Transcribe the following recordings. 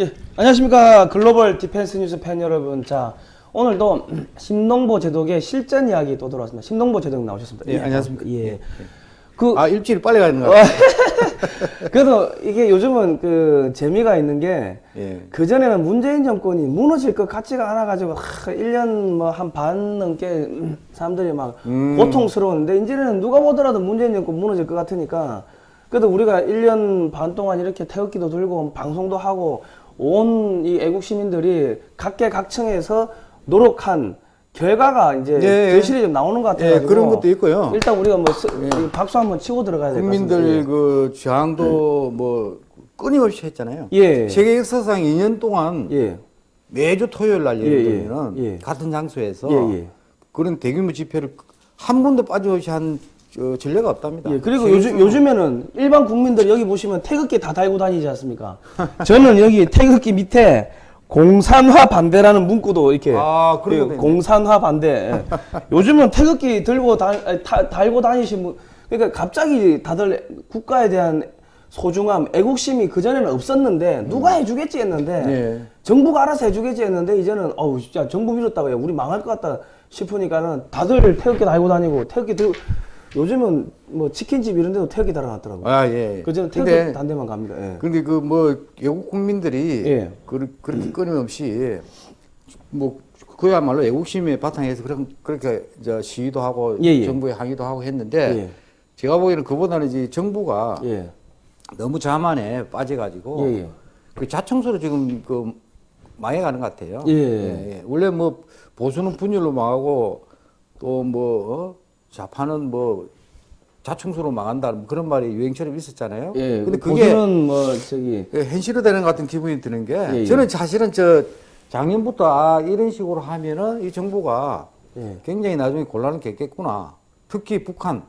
예, 안녕하십니까 글로벌 디펜스 뉴스 팬 여러분. 자, 오늘도 심동보 제독의 실전 이야기 또 들어왔습니다. 심동보 제독 나오셨습니다. 예, 안녕하십니까. 예. 그 아 일주일 빨리 가는 거 같아요. 그래도 이게 요즘은 그 재미가 있는 게 예. 그전에는 문재인 정권이 무너질 것 같지가 않아 가지고 1년 뭐 한 반 넘게 음, 사람들이 막 음. 고통스러웠는데 이제는 누가 보더라도 문재인 정권 무너질 것 같으니까 그래도 우리가 1년 반 동안 이렇게 태극기도 들고 방송도 하고 온 이 애국 시민들이 각계각층에서 노력한 결과가 이제 예, 예. 결실이 좀 나오는 것 같아요. 예, 그런 것도 있고요. 일단 우리가 뭐 스- 이 박수 한번 치고 들어가야 될 것 같습니다. 국민들 그 저항도 뭐 끊임없이 했잖아요. 예. 세계 역사상 2년 동안 예. 매주 토요일 날 예, 예, 예. 같은 장소에서 예, 예. 그런 대규모 집회를 한 번도 빠짐없이 한 저, 전례가 없답니다. 예, 그리고 요즘. 요즘에는 일반 국민들 여기 보시면 태극기 다 달고 다니지 않습니까? 저는 여기 태극기 밑에 공산화 반대라는 문구도 이렇게 아, 예. 공산화 반대. 예. 요즘은 태극기 들고 다, 다- 달고 다니신 분 그러니까 갑자기 다들 국가에 대한 소중함, 애국심이 그전에는 없었는데 누가 해주겠지 했는데 예. 정부가 알아서 해주겠지 했는데 이제는 어우 진짜 정부 믿었다가 우리 망할 것 같다 싶으니까는 다들 태극기 달고 다니고 태극기 들고 요즘은 뭐 치킨집 이런 데도 태극기 달아놨더라고요. 아, 예. 그전에 근데 태극기 단대만 갑니다. 예. 근데 그 뭐 외국 국민들이 예. 그, 그렇게 끊임없이 뭐 그야말로 애국심의 바탕에서 그런 그렇게 저 시위도 하고 예, 예. 정부에 항의도 하고 했는데 예. 제가 보기에는 그보다는 이제 정부가 예. 너무 자만에 빠져가지고 예, 예. 그 자청소로 지금 그 망해가는 것 같아요. 예. 예. 원래 뭐 보수는 분열로 망하고 또뭐 어? 좌파는 뭐 자청소로 망한다 뭐 그런 말이 유행처럼 있었잖아요. 예. 근데 그게 보수는 뭐 저기 그 현실화 되는 것 같은 기분이 드는 게 예, 예. 저는 사실은 저 작년부터 아 이런 식으로 하면은 이 정부가 예. 굉장히 나중에 곤란을 겪겠구나. 특히 북한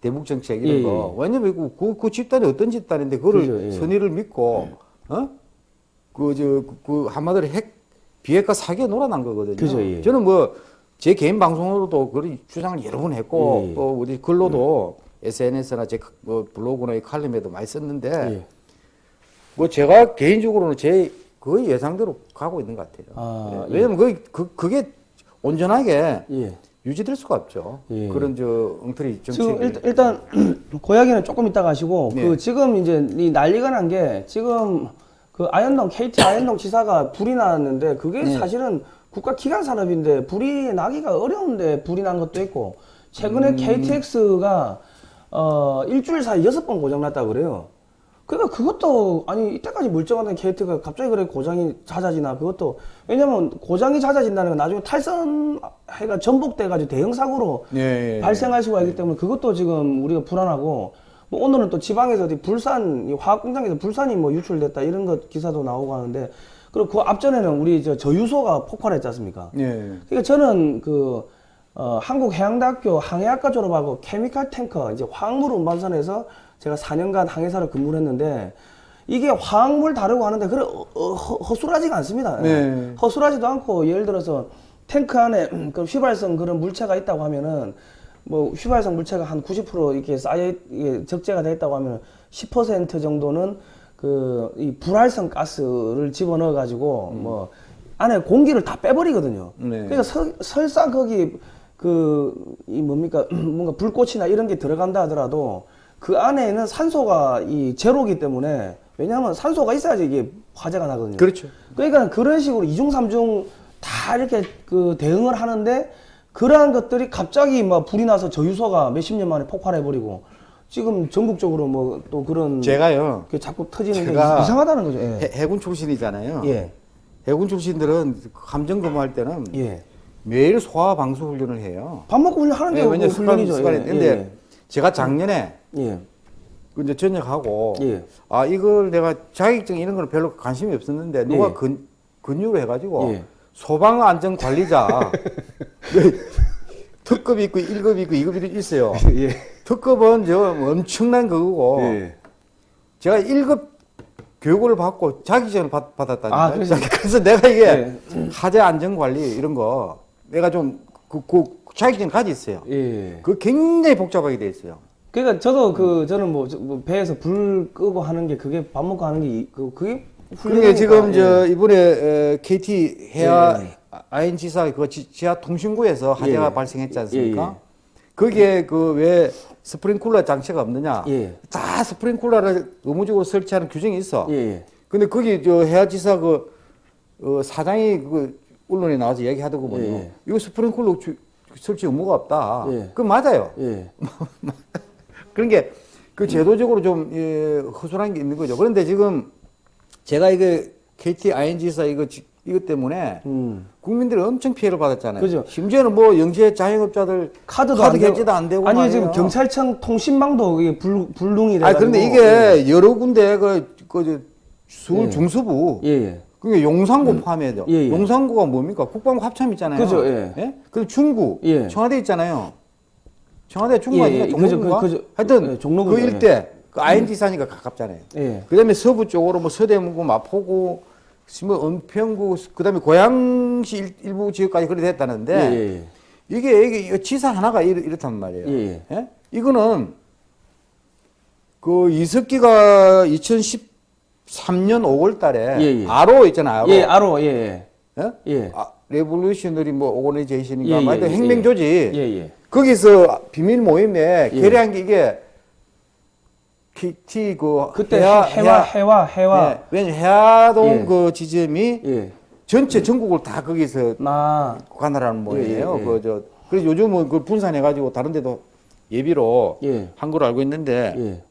대북 정책 이런 예, 거. 왜냐면 그, 그, 그 집단이 어떤 집단인데 그거를 그죠, 예. 선의를 믿고 어? 그저그 한마디로 핵 비핵화 사기에 놀아난 거거든요. 그죠, 예. 저는 뭐 제 개인 방송으로도 그런 주장을 여러 번 했고 예, 예. 또 우리 글로도 SNS나 제 뭐 블로그나 이 칼럼에도 많이 썼는데 예. 뭐 제가 개인적으로는 제 거의 예상대로 가고 있는 것 같아요. 아, 예. 왜냐면 그, 그, 그게 온전하게 예. 유지될 수가 없죠. 예. 그런 저 엉터리 정책이. 지금 일, 일단 고양이는 조금 이따 가시고 네. 그 지금 이제 이 난리가 난 게 지금 그 아현동 KT 아현동 지사가 불이 났는데 그게 네. 사실은 국가 기관 산업인데 불이 나기가 어려운데 불이 난 것도 있고 최근에 음. KTX가 어 일주일 사이 여섯 번 고장 났다 그래요. 그러니까 그것도 아니 이때까지 멀쩡하던 KT가 갑자기 그래 고장이 잦아지나 그것도 왜냐면 고장이 잦아진다는 건 나중에 탈선 해가 전복돼 가지고 대형 사고로 예, 예. 발생할 수가 있기 때문에 그것도 지금 우리가 불안하고 뭐 오늘은 또 지방에서 어디 불산 이 화학 공장에서 불산이 뭐 유출됐다 이런 것 기사도 나오고 하는데 그리고 그 앞전에는 우리 저 저유소가 폭발했지 않습니까? 예. 그러니까 저는 그 어, 한국해양대학교 항해학과 졸업하고 케미칼 탱커 이제 화학물 운반선에서 제가 4년간 항해사를 근무를 했는데 이게 화학물 다루고 하는데 그래 어, 어, 허- 허술하지가 않습니다. 네. 허술하지도 않고 예를 들어서 탱크 안에 그 휘발성 그런 물체가 있다고 하면은 뭐 휘발성 물체가 한 90% 이렇게 쌓여 적재가 돼 있다고 하면 10% 정도는 그 이 불활성 가스를 집어넣어 가지고 뭐 안에 공기를 다 빼버리거든요. 네. 그러니까 설, 설사 거기 그 이 뭡니까 뭔가 불꽃이나 이런 게 들어간다 하더라도 그 안에는 산소가 이 제로기 때문에 왜냐하면 산소가 있어야지 이게 화재가 나거든요. 그렇죠. 그러니까 그런 식으로 이중 삼중 다 이렇게 그 대응을 하는데 그러한 것들이 갑자기 막 불이 나서 저유소가 몇십 년 만에 폭발해 버리고 지금 전국적으로 뭐 또 그런 제가요. 게 자꾸 터지는 게 제가 이상하다는 거죠. 예. 해, 해군 출신이잖아요. 예. 해군 출신들은 함정 근무할 때는 예. 매일 소화 방수 훈련을 해요. 밥 먹고 훈련 하는 게 예, 왜냐 그 습관 훈련이죠. 습관이 예, 근데 제가 작년에 예. 그 이제 전역하고 예. 아 이걸 내가 자격증 이런 거는 별로 관심이 없었는데 누가 예. 근 근육을 해가지고 예. 소방 안전 관리자 그 특급이 있고 1급이 있고 2급이 있어요. 예. 특급은 저 엄청난 그거고 예. 제가 1급 교육을 받고 자격증을 받, 받았다니까. 아, 그래서- 그래서 내가 이게 예. 하재 안전 관리 이런 거 내가 좀 그 그 자격증 가지 있어요. 예. 그 굉장히 복잡하게 돼 있어요. 그러니까 저도 그 저는 뭐, 저- 뭐 배에서 불 끄고 하는 게 그게 밥 먹고 하는 게 이- 그 그게 그러니까 지금 예. 저 이번에 에, KT 해야 예. ING사 그 지- 지하 통신구에서 화재가 예. 발생했지 않습니까? 거기에 그 왜 스프링쿨러 장치가 없느냐? 예. 다 스프링쿨러를 의무적으로 설치하는 규정이 있어. 예, 예. 근데 거기 저 해야지사 그 어, 사장이 그 언론에 나와서 얘기하더군요. 예, 예. 이거 스프링쿨러 주- 설치 의무가 없다. 예. 그 맞아요. 예. 그런 게 그 제도적으로 좀 예, 허술한 게 있는 거죠. 그런데 지금 제가 이거 KT ING사 이거 지- 이것 때문에 음. 국민들이 엄청 피해를 받았잖아요. 그죠. 심지어는 뭐 영세 자영업자들 카드도 카드 안 결제도 안 되고 아니 말이에요. 지금 경찰청 통신망도 이게 불, 불능이 돼아 가지고 그런데 이게 여러 군데 그, 그 저, 서울 예. 중서부 예, 예. 그게 용산구 포함해야 예, 예. 용산구가 뭡니까? 국방부 합참 있잖아요. 그죠, 예. 그 중구, 예. 청와대 있잖아요. 청와대 중구 예? 예. 그- 그죠. 하여튼 예, 종로구죠, 그 예. 일대 그 ING 사니까 가깝잖아요. 예. 그다음에 서부 쪽으로 뭐 서대문구, 마포구, 뭐 은평구, 그다음에 고양시 일, 일부 지역까지 그래 됐다는데 예, 예, 예. 이게 이게 지사 하나가 이렇, 이렇단 말이에요. 예, 예? 이거는 그 이석기가 2013년 5월 달에 예, 예. RO 있잖아요. RO. 예, RO. 예, 예. 예? 예. 아, Revolutionary 뭐 Organization인가 예, 뭐 예, 하여튼 예, 혁명 예. 조직 예, 예. 거기서 비밀 모임에 예. 결의한 게 이게 KT 그 그때 해화- 해와 해와 해와 예, 왜냐 해화동 예. 그 지점이 예. 전체 전국을 다 거기서 나 관할하는 모양이에요. 예, 예. 그저 그래서 요즘은 그 분산해 가지고 다른 데도 예비로 예. 한 걸로 알고 있는데 예.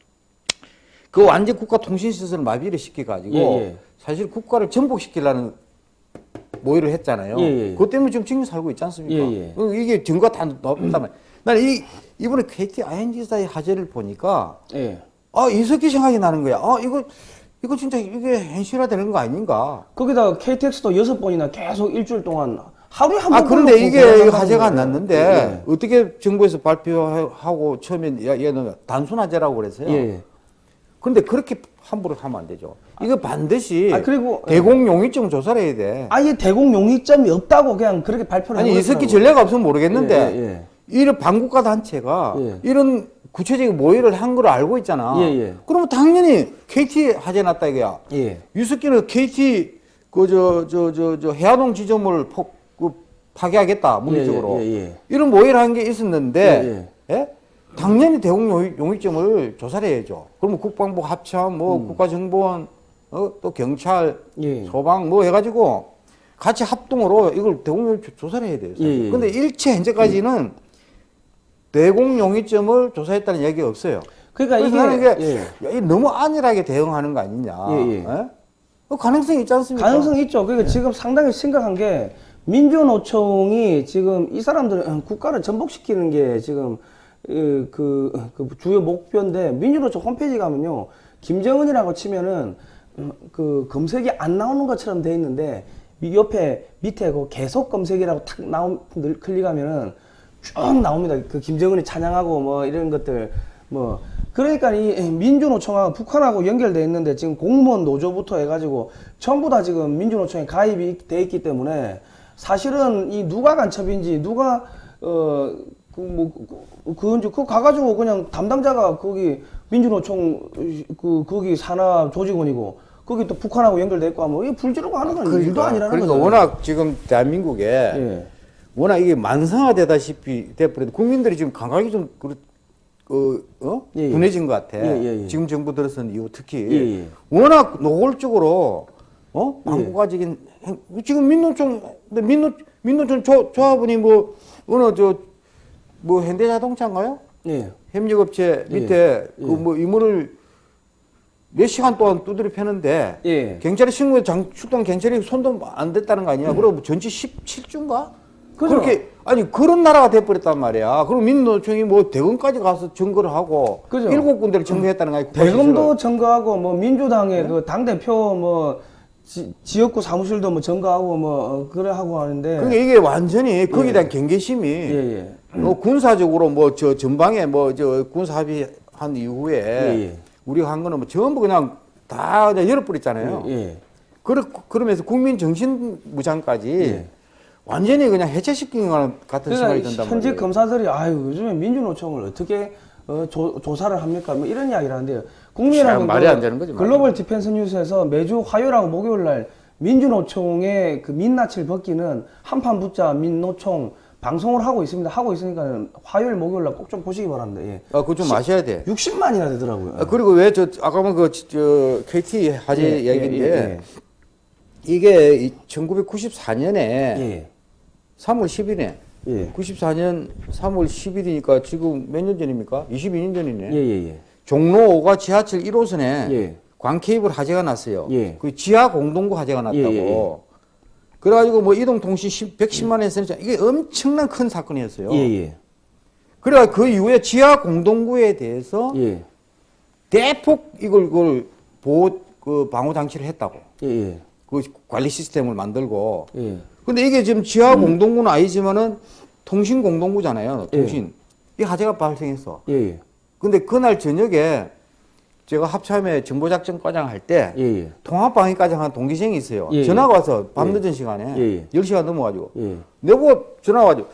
그 완전 국가 통신 시설을 마비를 시켜 가지고 예, 예. 사실 국가를 전복시키려는 모의를 했잖아요. 예, 예. 그것 때문에 지금 지금 살고 있지 않습니까? 예, 예. 어, 이게 증거 다 말이에요. 나는 이 이번에 KT ING사의 화제를 보니까 예. 아 이석기 생각이 나는 거야. 아 이거 이거 진짜 이게 현실화 되는 거 아닌가? 거기다가 KTX도 여섯 번이나 계속 일주일 동안 하루에 한 번. 아 그런데 이게 화제가 안. 났는데 어떻게 정부에서 발표하고 처음엔 야, 얘는 단순 화제라고 그랬어요. 예. 예. 그런데 그렇게 함부로 하면 안 되죠. 이거 반드시 아, 그리고- 대공 용의증 조사를 해야 돼. 아예 대공 용의점이 없다고 그냥 그렇게 발표를 아니. 이석기 전례가 없으면 모르겠는데 예, 예, 이런 반국가 단체가 예. 이런 구체적인 모의를 한 걸 알고 있잖아. 예, 예. 그러면 당연히 KT 화재 났다 이거야. 예. 유석기는 KT 그 저 저 저 저 해화동 지점을 폭, 그 파괴하겠다 물리적으로 예, 예, 예. 이런 모의를 한 게 있었는데 예, 당연히 대공 용의, 용의점을 조사를 해야죠. 그러면 국방부 합참 뭐 국가정보원 어, 또 경찰 음. 예. 소방 뭐 해가지고 같이 합동으로 이걸 대공 용의 조사를 해야 돼요. 예, 예. 근데 일체 현재까지는 대공 용의점을 조사했다는 얘기가 없어요. 그러니까 이게 나는 이게 예. 야, 이 너무 안일하게 대응하는 거 아니냐. 예, 예. 그 가능성이 있지 않습니까? 가능성이 있죠. 그러니까 지금 상당히 심각한 게 민주노총이 지금 이 사람들 국가를 전복시키는 게 지금 그, 그, 그 주요 목표인데 민주노총 홈페이지 가면요 김정은이라고 치면은 음, 그 검색이 안 나오는 것처럼 돼 있는데 이 옆에 밑에 그 계속 검색이라고 탁 나온 늘 클릭하면은 쭉 나옵니다. 그 김정은이 찬양하고 뭐 이런 것들 뭐 그러니까 이 민주노총하고 북한하고 연결돼 있는데 지금 공무원 노조부터 해가지고 전부 다 지금 민주노총에 가입이 돼 있기 때문에 사실은 이 누가 간첩인지 누가 어 그 뭐 그건지 그 가가지고 그냥 담당자가 거기 민주노총 그 거기 산하 조직원이고 거기 또 북한하고 연결돼 있고 하면 이게 불지르고 하는 건 일도 아니라는 그러니까 거죠. 워낙 지금 대한민국에 예. 워낙 이게 만성화되다시피 돼버려도 국민들이 지금 감각이 좀 그, 그, 어? 예, 예. 둔해진 것 같아. 예, 예, 예. 지금 정부 들어선 이후 특히 예, 예. 워낙 노골적으로 어? 방구가적인 행- 지금 민노총 민노 민노총 조, 조합원이 뭐 어느 저 뭐 현대자동차인가요? 예. 협력업체 예. 밑에 예. 그뭐 이문을 몇 시간 동안 두드려 패는데 예. 경찰에 신고해 장 출동 경찰이 손도 안 댔다는 거 아니야? 그리고 전치 17주인가? 그죠. 그렇게 아니 그런 나라가 돼버렸단 말이야. 그럼 민노총이 뭐 대검까지 가서 증거를 하고 그죠. 일곱 군데를 증거했다는 거 아니야? 대검도 증거하고 뭐 민주당의 그당 대표 뭐 지, 지역구 사무실도 뭐 증거하고 뭐 어, 그래 하고 하는데 그러니까 이게 완전히 거기에 대한 경계심이 예, 예. 뭐 군사적으로 뭐 저 전방에 뭐 저 군사 합의한 이후에 예, 예. 우리가 한 거는 뭐 전부 그냥 다 그냥 열어버렸잖아요. 예. 그러, 그러면서 국민 정신 무장까지 예. 완전히 그냥 해체시킨 것 같은 생각이 그러니까 든단 현직 말이에요. 검사들이 아유 요즘에 민주노총을 어떻게 어, 조, 조사를 합니까? 뭐 이런 이야기를 하는데요. 국민의당은 참 말이 안 되는 거지. 글로벌 디펜스 뉴스에서 매주 화요일하고 목요일 날 민주노총의 그 민낯을 벗기는 한판 붙자 민노총 방송을 하고 있습니다. 하고 있으니까 화요일 목요일 날 꼭 좀 보시기 바랍니다. 예. 아, 그거 좀 아셔야 돼. 60만이나 되더라고요. 아, 그리고 왜 저 아까 뭐그저 KT 화재 예, 예, 얘기인데 예, 이게 1994년에 예. 3월 10일에 예. 94년 3월 10일이니까 지금 몇 년 전입니까? 22년 전이네. 예, 예, 예. 종로 5가 지하철 1호선에 예. 광케이블 화재가 났어요. 예. 그 지하 공동구 화재가 났다고. 그래가지고 뭐 이동통신 10, 110만 원 쓰는 이게 엄청난 큰 사건이었어요. 그래가 그 이후에 지하 공동구에 대해서 예. 대폭 이걸 그걸 보호 그 방호 장치를 했다고. 그 관리 시스템을 만들고. 예. 근데 이게 지금 지하 공동구는 아니지만은 통신 공동구잖아요. 통신. 이 화재가 발생했어. 예, 예. 근데 그날 저녁에 제가 합참에 정보작전과장 할때 예, 예. 통합방위과장 한 동기생이 있어요. 예, 전화가 예. 와서 밤 예. 늦은 시간에 예, 예. 10시간 넘어가지고 예. 내보고 전화 와가지고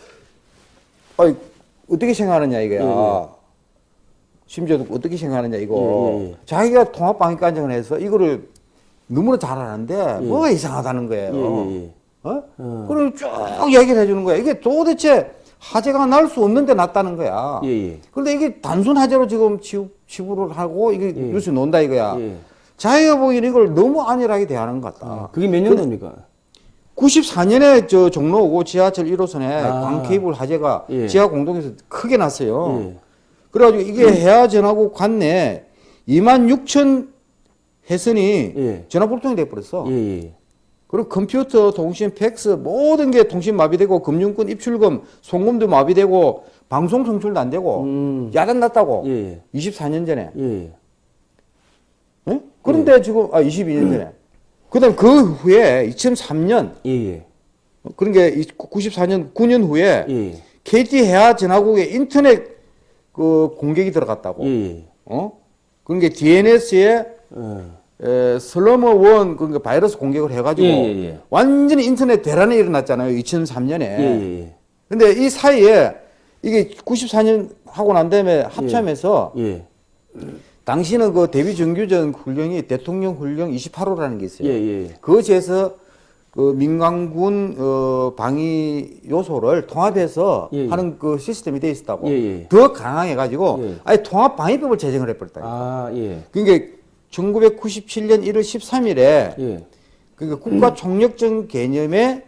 아이 어떻게 생각하느냐 이거야. 예, 예. 심지어 어떻게 생각하느냐 이거. 예, 예, 예. 자기가 통합방위과장을 해서 이거를 너무나 잘 아는데 예. 뭐가 이상하다는 거예요. 예, 예, 예. 어? 어. 그걸 쭉 얘기를 해주는 거야. 이게 도대체 화재가 날 수 없는데 났다는 거야. 예, 예. 그런데 이게 단순 화재로 지금 치- 치부를 하고 이게 예. 뉴스 논다 이거야. 예. 자기가 보기에는 이걸 너무 안일하게 대하는 것 같다. 아, 그게 몇 년도입니까? 94년에 저 종로 5고 지하철 1호선에 아. 광케이블 화재가 예. 지하 공동에서 크게 났어요. 예. 그래가지고 이게 해화전하고 관내 2만 6천 회선이 예. 전화 불통이 돼버렸어. 예, 예. 그리고 컴퓨터, 통신, 팩스 모든 게 통신 마비되고 금융권 입출금, 송금도 마비되고 방송 송출도 안 되고 음. 야단 났다고. 예, 24년 전에. 예. 예? 그런데 지금 아 22년 전에. 그다음 그 후에 2003년 예, 예. 그런 게 94년 9년 후에 예. KT 해화 전화국에 인터넷 그 공격이 들어갔다고. 예, 예. 어? 그런 게 DNS에 어. 에, 슬러머 원 그러니까 바이러스 공격을 해가지고 예, 예, 예. 완전히 인터넷 대란이 일어났잖아요. 2003년에. 예, 예, 예. 근데 이 사이에 이게 94년 하고 난 다음에 합참에서 예. 당시는 그 대비 정규전 훈령이 대통령 훈령 28호라는 게 있어요. 그것에서 그 민간군 어, 방위 요소를 통합해서 예, 예. 하는 그 시스템이 돼 있었다고. 예, 예. 더 강하게 가지고 예. 아예 통합 방위법을 제정을 해버렸다. 아, 예. 그러니까 1997년 1월 13일에 예. 그러니까 국가 총력전 개념의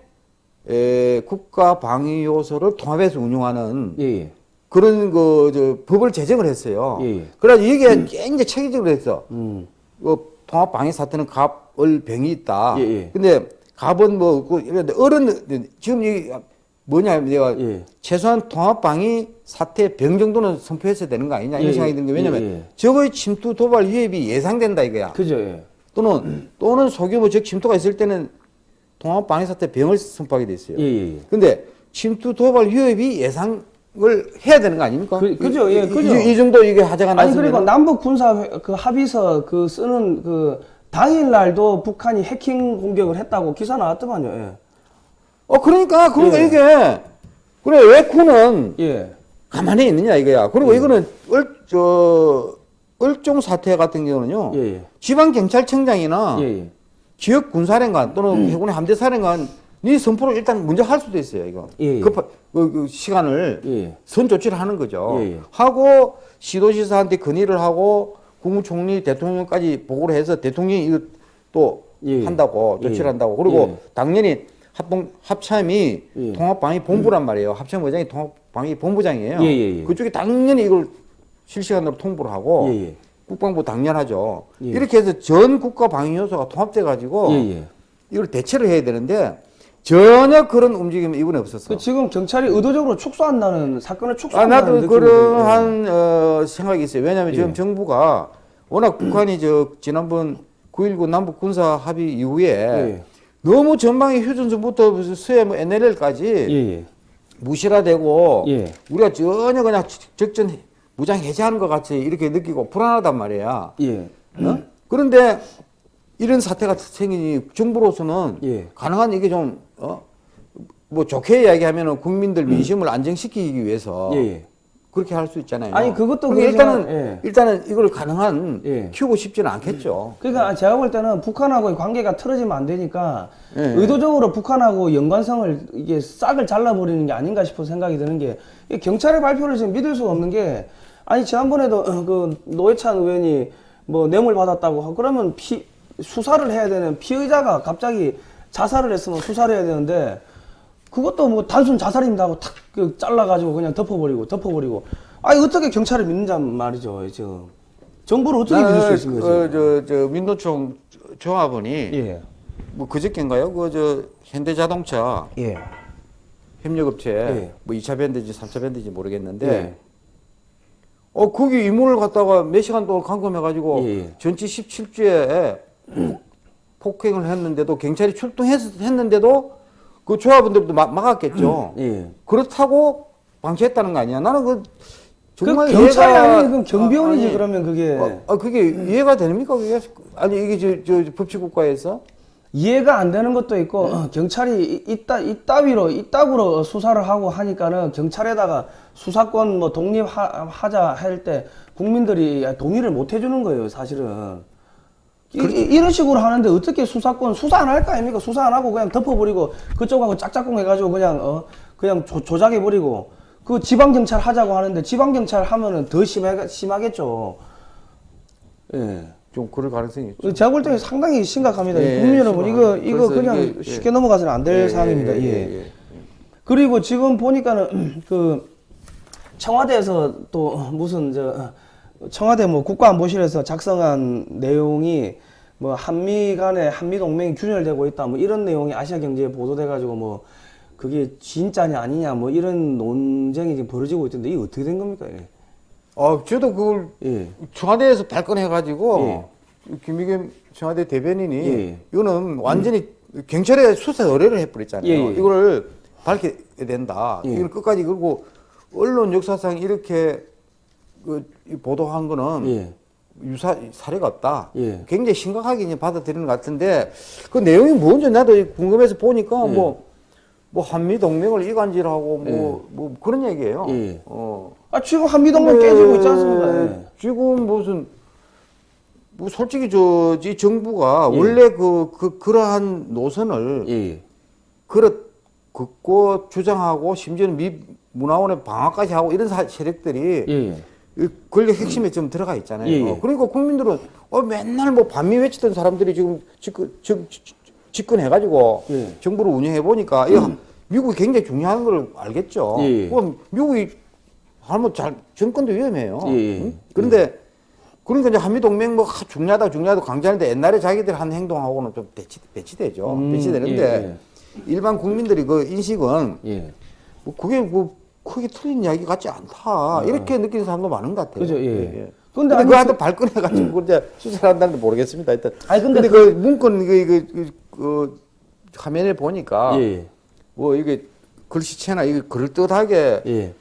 에, 국가 방위 요소를 통합해서 운용하는 예, 예. 그런 그 저, 법을 제정을 했어요. 예, 예. 그래서 이게 굉장히 체계적으로 했어. 음. 그 통합 방위 사태는 갑을 병이 있다. 예, 예. 근데 갑은 뭐 그, 어른 지금 이 뭐냐 내가 예. 최소한 통합 방위 사태 병 정도는 선포했어야 되는 거 아니냐 이런 예, 생각이 예. 드는 게 왜냐면 예, 예. 저거의 침투 도발 위협이 예상된다 이거야. 그죠, 예. 또는 또는 소규모 적 침투가 있을 때는 통합 방위 사태 병을 선포하게 돼 있어요. 예, 예, 예. 근데 침투 도발 위협이 예상 을 해야 되는 거 아닙니까? 그- 그죠, 예, 이- 그죠. 이, 이 정도 이게 하자가 아니 났으면 그리고 남북 군사 회- 그 합의서 그 쓰는 그 당일 날도 북한이 해킹 공격을 했다고 기사 나왔더만요. 예. 어 그러니까 그러니까 예. 이게 그래 왜 군은 예. 가만히 있느냐 이거야. 그리고 이거는 얼 저 얼종 사태 같은 경우는요. 예, 예. 지방 경찰청장이나 예, 예. 지역 군사령관 또는 해군의 함대 사령관 네 선포를 일단 먼저 할 수도 있어요 이거. 예, 예. 급하 그, 그 시간을 예. 선 조치를 하는 거죠. 예, 예. 하고 시도지사한테 건의를 하고 국무총리 대통령까지 보고를 해서 대통령이 이거 또 예, 예. 한다고 예. 조치를 한다고 그리고 예. 당연히 합동 합참이 예. 통합방위 본부란 말이에요. 합참 의장이 통합방위 본부장이에요. 예, 예, 예. 그쪽이 당연히 이걸 실시간으로 통보를 하고 예, 예. 국방부 당연하죠. 예. 이렇게 해서 전 국가 방위 요소가 통합돼 가지고. 이걸 대체를 해야 되는데 전혀 그런 움직임이 이번에 없었어. 그 지금 경찰이 의도적으로 축소한다는 사건을 아, 축소한다는 나도 느낌이 그러한 어, 생각이 있어요. 왜냐하면 지금 예. 정부가 워낙 북한이 저 지난번 9.19 남북 군사 합의 이후에 예. 너무 전방위 휴전선부터 수해 뭐 NLL까지 예, 예. 무시라되고 예. 우리가 전혀 그냥 적전 무장 해제하는 것 같이 이렇게 느끼고 불안하단 말이야. 예. 어? 그런데 이런 사태가 생기니 정부로서는 예. 가능한 이게 좀 어? 뭐 좋게 이야기하면은 국민들 민심을 안정시키기 위해서 예, 예. 그렇게 할 수 있잖아요. 아니, 그것도 그러지만, 일단은 예. 일단은 이걸 가능한 예. 키우고 싶지는 않겠죠. 그러니까 제가 볼 때는 북한하고의 관계가 틀어지면 안 되니까 예. 의도적으로 북한하고 연관성을 이게 싹을 잘라버리는 게 아닌가 싶어 생각이 드는 게이 경찰의 발표를 지금 믿을 수가 없는 게 아니 지난번에도 그 노회찬 의원이 뭐 뇌물 받았다고 하고 그러면 피 수사를 해야 되는 피의자가 갑자기 자살을 했으면 수사를 해야 되는데 그것도 뭐 단순 자살입니다 하고 탁그 잘라가지고 그냥 덮어버리고 덮어버리고 아니 어떻게 경찰을 믿는단 말이죠 지금 정부를 어떻게 믿을 수 있습니까 지금? 그, 저, 저 민노총 조합원이 예. 뭐 그저께인가요? 그 저 현대자동차 예. 협력업체 예. 뭐 2차 밴드인지 3차 밴드인지 모르겠는데 예. 어 거기 이문을 갖다가 몇 시간 동안 감금해가지고 예, 예. 전치 17주에 폭행을 했는데도 경찰이 출동했는데도 그 조합원들도 막, 막았겠죠. 예. 그렇다고 방치했다는 거 아니야? 나는 그 정말 그 경찰이 이해가- 아니면 그럼 경비원이지 아, 아니, 그러면 그게 어, 아, 그게 이해가 됩니까? 그게 아니 이게 저, 저 법치국가에서 이해가 안 되는 것도 있고 어, 경찰이 이- 이따 이따위로 이따구로 수사를 하고 하니까는 경찰에다가 수사권 뭐 독립하자 할 때 국민들이 동의를 못 해주는 거예요 사실은 이, 이, 런 식으로 하는데 어떻게 수사권 수사 안 할 거 아닙니까 수사 안 하고 그냥 덮어버리고 그쪽하고 짝짝꿍 해가지고 그냥 어 그냥 조, 조작해버리고 그 지방 경찰 하자고 하는데 지방 경찰 하면은 더 심하, 심하겠죠 예. 좀 그럴 가능성이 있죠. 제가 볼 때는 상당히 심각합니다. 예, 국민 여러분, 이거. 이거 그냥 이게, 예. 쉽게 넘어가서는 안될 예, 사항입니다. 예, 예, 예, 예. 그리고 지금 보니까는, 그, 청와대에서 또 무슨, 저, 청와대 뭐 국가안보실에서 작성한 내용이 뭐 한미 간에 한미 동맹이 균열되고 있다 뭐 이런 내용이 아시아 경제에 보도돼 가지고 뭐 그게 진짜냐 아니냐 뭐 이런 논쟁이 지금 벌어지고 있던데 이게 어떻게 된 겁니까? 예. 어, 저도 그걸 예. 청와대에서 발권해가지고 김의겸 청와대 대변인이 예. 이거는 완전히 경찰에 수사 의뢰를 해버렸잖아요. 예, 예. 이거를 밝혀야 된다. 예. 이걸 끝까지 그리고 언론 역사상 이렇게 그이 보도한 거는 예. 유사 사례가 없다. 예. 굉장히 심각하게 받아들이는 것 같은데 그 내용이 뭔지 나도 궁금해서 보니까 예. 뭐. 뭐 한미 동맹을 이간질하고 뭐뭐 그런 얘기예요. 예. 어. 아, 지금 한미 동맹 근데 깨지고 있지 않습니까? 예. 지금 무슨 뭐 솔직히 저 이 정부가 예. 원래 그, 그 그러한 노선을 예. 그렇 긋고 주장하고 심지어는 미 문화원의 방어까지 하고 이런 사- 세력들이 예. 이 권력 핵심에 좀 들어가 있잖아요. 예, 예. 그러니까 국민들은 어 맨날 뭐 반미 외치던 사람들이 지금 집권 집- 집- 집권해가지고 예. 정부를 운영해 보니까 이 미국이 굉장히 중요한 걸 알겠죠. 예, 예. 그럼 미국이 하면 잘 정권도 위험해요. 예, 예. 응? 그런데 그러니까 이제 한미 동맹 뭐 하, 중요하다 중요하다 강조하는데 옛날에 자기들 한 행동하고는 좀 배치 배치되죠. 음, 배치되는데 일반 국민들이 그 인식은 예. 뭐 그게 뭐 크게 틀린 이야기 같지 않다 이렇게 느끼는 사람도 많은 것 같아요. 그죠, 예. 근데, 근데 아니, 그한테 발끈해가지고 이제 수사를 한다는데 모르겠습니다. 일단. 아니, 근데 근데, 그 문건 그, 그, 그, 그 화면에 보니까 예. 뭐 이게 글씨체나 이게 그럴듯하게 예.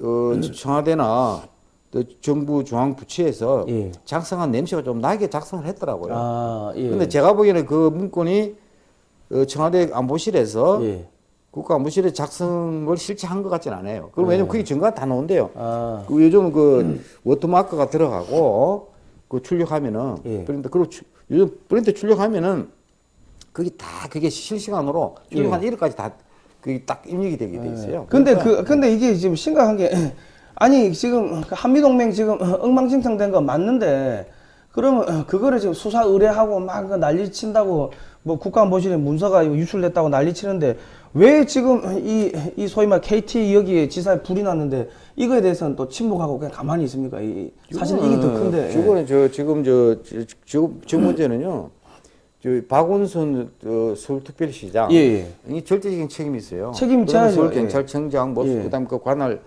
어, 청와대나 또 정부 중앙 부처에서 예. 작성한 냄새가 좀 나게 작성을 했더라고요. 아, 예. 근데 제가 보기에는 그 문건이 어, 청와대 안보실에서 예. 국가안보실에 작성을 실제 한 것 같지는 않아요. 그럼 네. 왜냐면 그게 증거가 다 나온대요. 아. 그 요즘 그 워터마크가 들어가고 그 출력하면은 예. 프린터 그리고 추- 요즘 프린터 출력하면은 그게 다 그게 실시간으로 출력한 일 1일까지 다 그게 딱 입력이 되게 돼 있어요. 예. 근데 그러니까 그 근데 이게 지금 심각한 게 아니 지금 그 한미 동맹 지금 엉망진창된 거 맞는데 그러면 그거를 지금 수사 의뢰하고 막그 난리 친다고 뭐 국가안보실에 문서가 유출됐다고 난리 치는데 왜 지금 이, 이 소위 말 KT 여기에 지사에 불이 났는데 이거에 대해서는 또 침묵하고 그냥 가만히 있습니까? 이, 사실 이게 더 큰데. 이거는 저 지금 저 저- 지금 지금 문제는요. 저 박원순 어, 서울특별시장 예, 예. 이 절대적인 책임이 있어요. 책임 져야죠. 서울경찰청장 뭐 예. 그다음 그 관할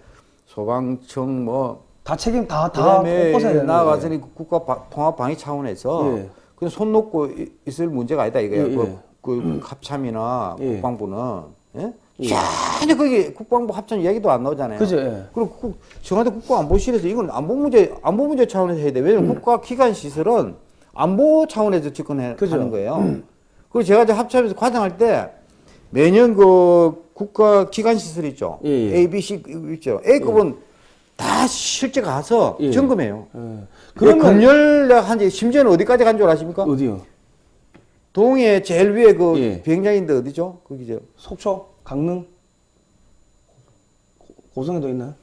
소방청 뭐 다 책임 다다 그다음에 꼽아서야 되는 나아가서 거예요. 는 국가 바- 통합 방위 차원에서 예. 그냥 손 놓고 이- 있을 문제가 아니다 이거예요. 예, 예. 그, 그 합참이나 예. 국방부는 예? 전혀 거기 국방부 합참 이야기도 안 나오잖아요. 그죠, 예. 그리고 국, 청와대 국가안보실에서 이건 안보 문제 안보 문제 차원에서 해야 돼. 왜냐면 국가 기관 시설은 안보 차원에서 그죠. 거예요. 그리고 제가 이제 합참에서 과장할 때 매년 그 국가 기관 시설 있죠. 예, 예. A, B, C 있죠. A급은 다 실제 가서 예. 점검해요. 예. 그러면 검열 한지 심지어는 어디까지 간 줄 아십니까? 어디요? 동해 제일 위에 그 예. 비행장인데 어디죠? 거기죠. 속초, 강릉, 고- 고성에도 있나요?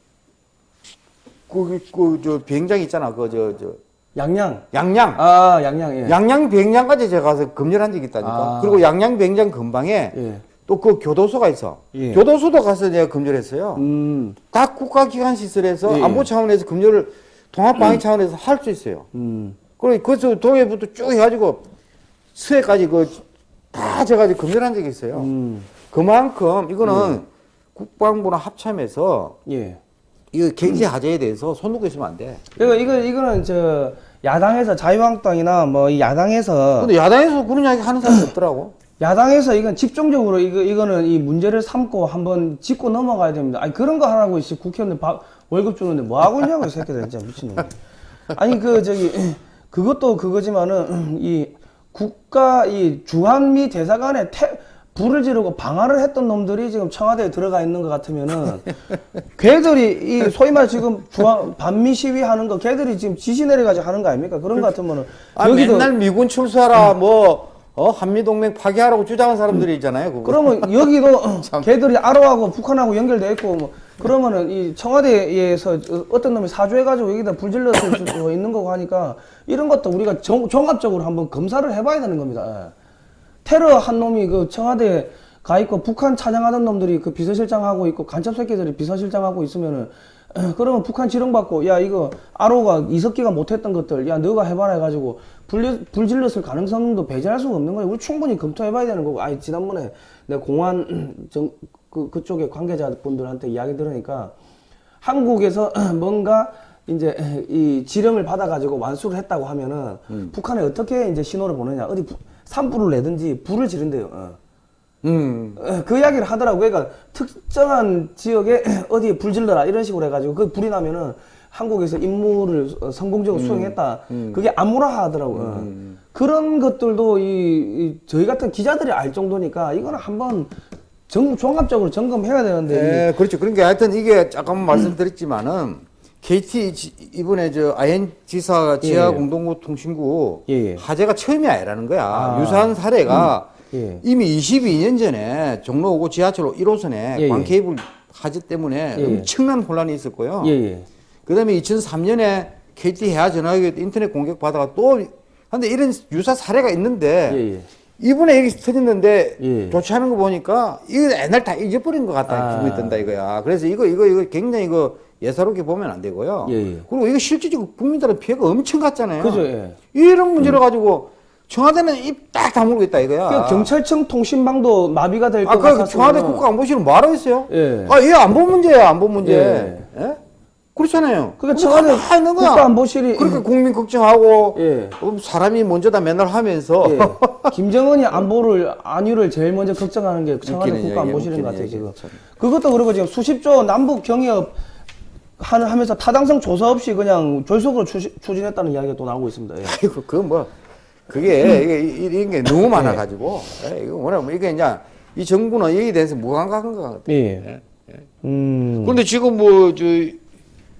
거기 그저 비행장 있잖아. 그 저 저 양양. 양양. 아, 양양. 예. 양양 비행장까지 제가 가서 검열한 적이 있다니까. 아. 그리고 양양 비행장 근방에 예. 또그 교도소가 있어. 예. 교도소도 가서 내가 검열했어요. 음. 다 국가기관 시설에서 예, 예. 안보 차원에서 검열을 통합방위 차원에서 할 수 있어요. 음. 그리고 거기서 동해부터 쭉 해가지고 수해까지 그 다 제가 검열한 적이 있어요. 음. 그만큼 이거는 국방부랑 합참해서 예. 이거 경제 하자에 대해서 손 놓고 있으면 안 돼. 이거 이거 이거는 저 야당에서 자유한국당이나 뭐 이 야당에서 근데 야당에서 그런 이야기 하는 사람이 없더라고. 야당에서 이건 집중적으로 이거 이거는 이 문제를 삼고 한번 짚고 넘어가야 됩니다. 아니 그런 거 하라고 씨 국회의원들 밥 월급 주는데 뭐 하고 있냐고 이 새끼들 진짜 미친놈. 아니 그 저기 그것도 그거지만은 이 국가 이 주한미 대사관에 태, 불을 지르고 방화를 했던 놈들이 지금 청와대에 들어가 있는 것 같으면은 걔들이 이 소위 말 지금 주한 반미 시위하는 거 걔들이 지금 지시 내려가지고 하는 거 아닙니까? 그런 거 같으면은 아, 맨날 미군 출사하라 뭐 어, 한미 동맹 파괴하라고 주장한 사람들이 있잖아요. 그거. 그러면 여기도 걔들이 아로하고 북한하고 연결돼 있고 뭐 그러면은 이 청와대에서 어떤 놈이 사주해가지고 여기다 불질렀을 수도 있는 거고 하니까 이런 것도 우리가 정- 종합적으로 한번 검사를 해봐야 되는 겁니다. 예. 테러 한 놈이 그 청와대에 가 있고 북한 찬양하던 놈들이 그 비서실장하고 있고 간첩 새끼들이 비서실장하고 있으면은 그러면 북한 지령받고 야 이거 아로가 이석기가 못했던 것들 야 너가 해봐라 해가지고 불, 불질렀을 가능성도 배제할 수가 없는 거예요. 우리 충분히 검토해봐야 되는 거고 아니 지난번에 내가 공안 정, 그, 그쪽에 관계자분들한테 이야기 들으니까 한국에서 뭔가 이제 이 지령을 받아가지고 완수를 했다고 하면은 북한에 어떻게 이제 신호를 보내냐 어디 부- 산불을 내든지 불을 지른대요. 어. 음. 어, 그 이야기를 하더라고. 그러니까 특정한 지역에 어디에 불 질러라 이런 식으로 해가지고 그 불이 나면은 한국에서 임무를 어, 성공적으로 수행했다. 그게 아무라 하더라고. 요 그런 것들도 이, 이 저희 같은 기자들이 알 정도니까 이거는 한번 정, 종합적으로 점검해야 되는데 네, 그렇죠. 그러니까 하여튼 이게 잠깐 말씀드렸지만은 KT 지- 이번에 저 아현 지사 지하 예. 공동구 통신구 예, 예. 화재가 처음이 아니라는 거야. 아. 유사한 사례가 예. 이미 22년 전에 종로 5구 지하철 1호선에 예, 예. 광케이블 화재 때문에 예, 예. 엄청난 혼란이 있었고요. 예, 예. 그다음에 2003년에 KT 해야 전화기 인터넷 공격 받아가 또 근데 이런 유사 사례가 있는데 예, 예. 이번에 여기 터졌는데 예. 조치하는 거 보니까 이거 옛날 다 잊어버린 것 같다 아. 기분이 든다 이거야. 그래서 이거 이거 이거 굉장히 이거 예사롭게 보면 안 되고요. 예, 예. 그리고 이거 실질적으로 국민들은 피해가 엄청 갔잖아요. 그죠, 예. 이런 문제를 가지고 청와대는 입 딱 다물고 있다 이거야. 그 경찰청 통신망도 마비가 될것 아, 그 같아서 청와대 국가안보실은 뭐하러 했어요? 예. 아, 얘 안보 문제야, 안보 문제. 예. 예? 그렇잖아요. 그러니까 청와대 있는 거야. 국가안보실이 그러니까 국민 걱정하고 예. 어, 사람이 먼저다 맨날 하면서 예. 김정은이 안보를 안위를 제일 먼저 걱정하는 게 청와대 국가안보실인 것 같아요 지금. 그것도 그러고 지금 수십조 남북 경협 하는 하면서 타당성 조사 없이 그냥 졸속으로 추시, 추진했다는 이야기가 또 나오고 있습니다. 예. 아이고 그뭐 그게 이게 이- 이런 게 너무 많아 가지고 예, 이거 뭐냐 뭐 이게 이제 이 정부는 여기에 대해서 무감각한 것 같아. 예. 음. 그런데 지금 뭐 저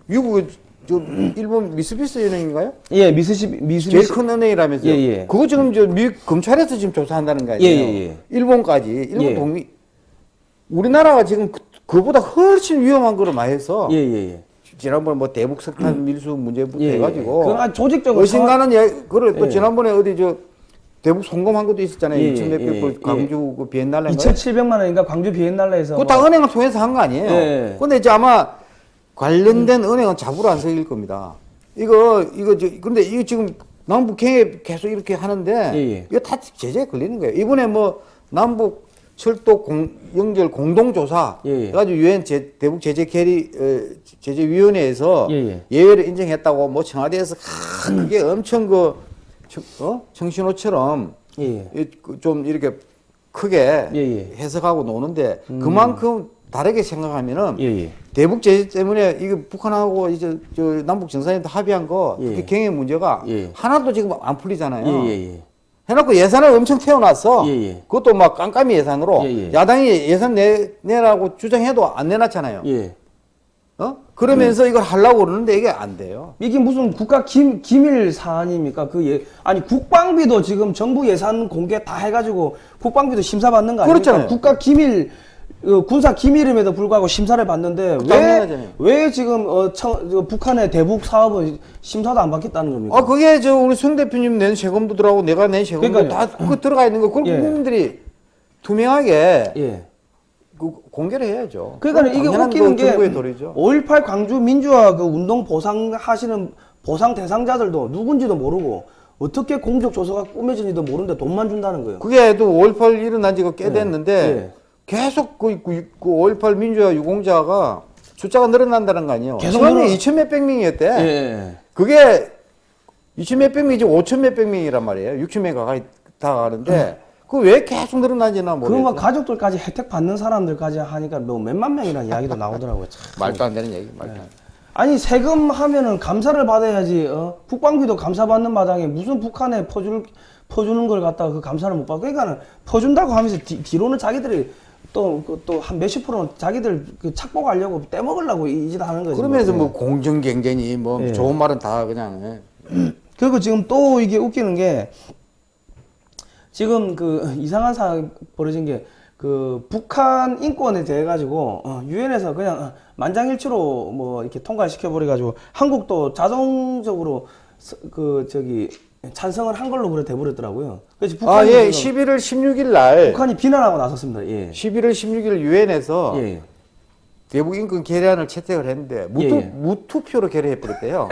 미국 저 일본 미쓰비시 은행인가요? 예, 미스시 미스 제일 큰 은행이라면서요. 예, 예. 그거 지금 저미 검찰에서 지금 조사한다는 거 아니에요? 예, 예, 예. 일본까지 일본 예. 동의 우리나라가 지금 그, 그보다 훨씬 위험한 거를 많이 해서 예, 예, 예. 지난번에 뭐 대북 석탄 밀수 문제부터 예, 예. 해가지고 그건 아주 조직적으로 의심가는 예, 그걸 또 예. 지난번에 어디 저 대북 송금한 것도 있었잖아요. 예, 2천 몇백 예, 불 예. 광주 그 비엔날레 2,700만 원인가 광주 비엔날레에서 그거 다 뭐- 은행을 통해서 한 거 아니에요. 예. 근데 이제 아마 관련된 은행은 잡으러 안 서길 겁니다. 이거 이거 저 근데 이거 지금 남북 경협 계속 이렇게 하는데 예, 예. 이거 다 제재에 걸리는 거예요. 이번에 뭐 남북 철도 공, 연결 공동 조사 예, 예. 유엔 제, 대북 제재 캐리 어, 제재 위원회에서 예, 예. 외를 인정했다고 뭐 청와대에서 큰 그게 엄청 그 청, 어? 청신호처럼 예, 예. 이- 그좀 이렇게 크게. 해석하고 노는데 그만큼 다르게 생각하면은 예, 예. 대북 제재 때문에 이게 북한하고 이제 저 남북 정상회담 합의한 거 예. 특히 경의 문제가 예. 하나도 지금 안 풀리잖아요. 예, 예, 예. 해놓고 예산을 엄청 태워놨어. 예, 예. 그것도 막 깜깜이 예산으로 예, 예. 야당이 예산 내, 내라고 주장해도 안 내놨잖아요. 예. 어? 그러면서 이걸 하려고 그러는데 이게 안 돼요. 이게 무슨 국가 기, 기밀 사안입니까? 그 예, 아니 국방비도 지금 정부 예산 공개 다 해가지고 국방비도 심사 받는 거 아닙니까? 그렇잖아요. 국가 기밀 어, 군사 기밀임에도 불구하고 심사를 받는데 왜 당연하잖아요. 왜 지금 어, 청, 저 북한의 대북 사업은 심사도 안 받겠다는 겁니까? 아 그게 저 우리 송 대표님 낸 세금도 들어가고 내가 낸 세금도 그러니까요. 다 그거 들어가 있는 거 그걸 예. 국민들이 투명하게 예. 그 공개를 해야죠. 그러니까 이게 웃기는 거게 정부의 도리죠. 5.18 광주 민주화 그 운동 보상하시는 보상 대상자들도 누군지도 모르고 어떻게 공적 조서가 꾸며진지도 모르는데 돈만 준다는 거예요. 그게 또 5.18 일어난 지가 꽤 예. 됐는데 예. 계속 그, 그, 그 5.18 민주화 유공자가 숫자가 늘어난다는 거 아니에요. 계속 처음에 늘어- 2천 몇백 명이었대. 예. 그게 2천 몇백 명이지 5천 몇백 명이란 말이에요. 6천 명 가까이 다 가는데 그왜 계속 늘어나지나 모르겠어요. 가족들까지 혜택 받는 사람들까지 하니까 뭐 몇만 명이라는 이야기도 나오더라고요. 참. 말도 안 되는 얘기. 말도 안 돼. 아니 세금 하면은 감사를 받아야지. 어? 국방비도 감사받는 마당에 무슨 북한에 퍼줄 퍼주는 걸 갖다가 그 감사를 못 받고 그러니까는 퍼준다고 하면서 뒤, 뒤로는 자기들이 또또한 몇십 프로는 자기들 그 착복하려고 떼먹으려고 이 짓 하는 거지. 그러면서 뭐. 뭐 공정 경쟁이 뭐 예. 좋은 말은 다 그냥 예. 그리고 지금 또 이게 웃기는 게 지금 그 이상한 상황이 벌어진 게 그 북한 인권에 대해 가지고 유엔에서 그냥 어, 만장일치로 뭐 이렇게 통과시켜 버려 가지고 한국도 자동적으로 서- 그 저기 찬성을 한 걸로 그래 돼 버렸더라고요. 그래서 아, 북한이 예. 지금 11월 16일 날 북한이 비난하고 나섰습니다. 예. 11월 16일 유엔에서 예. 대북 인권 결의안을 채택을 했는데 무투, 예, 예. 무투표로 결의해 버렸대요.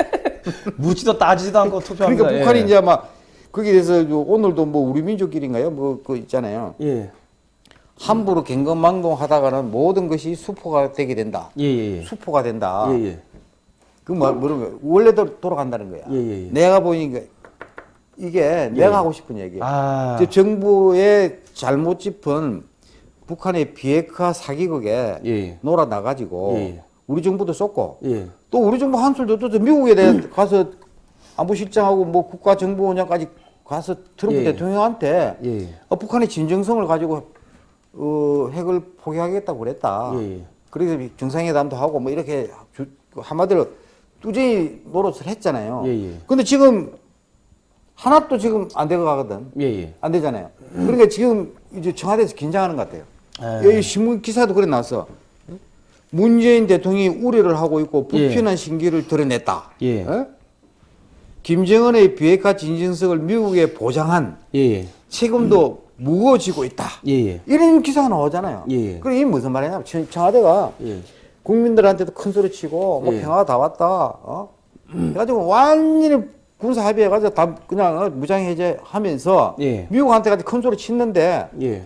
묻지도 따지지도 않고 투표합니다. 그러니까 북한이 예. 이제 막 거기에 대해서 요 오늘도 뭐 우리 민족끼리인가요? 뭐 그 있잖아요. 예. 함부로 갱건망동하다가는 모든 것이 수포가 되게 된다. 예, 예, 예. 수포가 된다. 예, 예. 그 뭐? 원래대로 돌아간다는 거야. 예, 예, 예. 내가 보니까 이게 내가 하고 싶은 얘기야. 아. 정부의 잘못 짚은 북한의 비핵화 사기극에 예. 놀아 나가지고 예. 우리 정부도 쏟고 예. 또 우리 정부 한술도 또 미국에 대해 가서 안보실장하고 뭐 국가정보원장까지 가서 트럼프 예. 대통령한테 예. 어, 북한의 진정성을 가지고 어, 핵을 포기하겠다고 그랬다. 예. 그래서 정상회담도 하고 뭐 이렇게 주- 한마디로 뚜쟁이 노릇을 했잖아요. 예, 예. 근데 지금 하나도 지금 안 되고 가거든. 예, 예. 안 되잖아요. 그러니까 지금 이제 청와대에서 긴장하는 것 같아요. 예. 여기 신문 기사도 그래 나왔어. 문재인 대통령이 우려를 하고 있고 불편한 신기를 드러냈다. 예. 어? 김정은의 비핵화 진정성을 미국에 보장한 예, 예. 책임도 무거워지고 있다. 예, 예. 이런 기사가 나오잖아요. 예. 그럼 이게 무슨 말이냐면 청- 청와대가 예. 국민들한테도 큰 소리 치고 뭐 예. 평화가 다 왔다. 어? 그래가지고 완전히 군사 합의해가지고 다 그냥 어, 무장 해제하면서 예. 미국한테까지 큰 소리 치는데 예.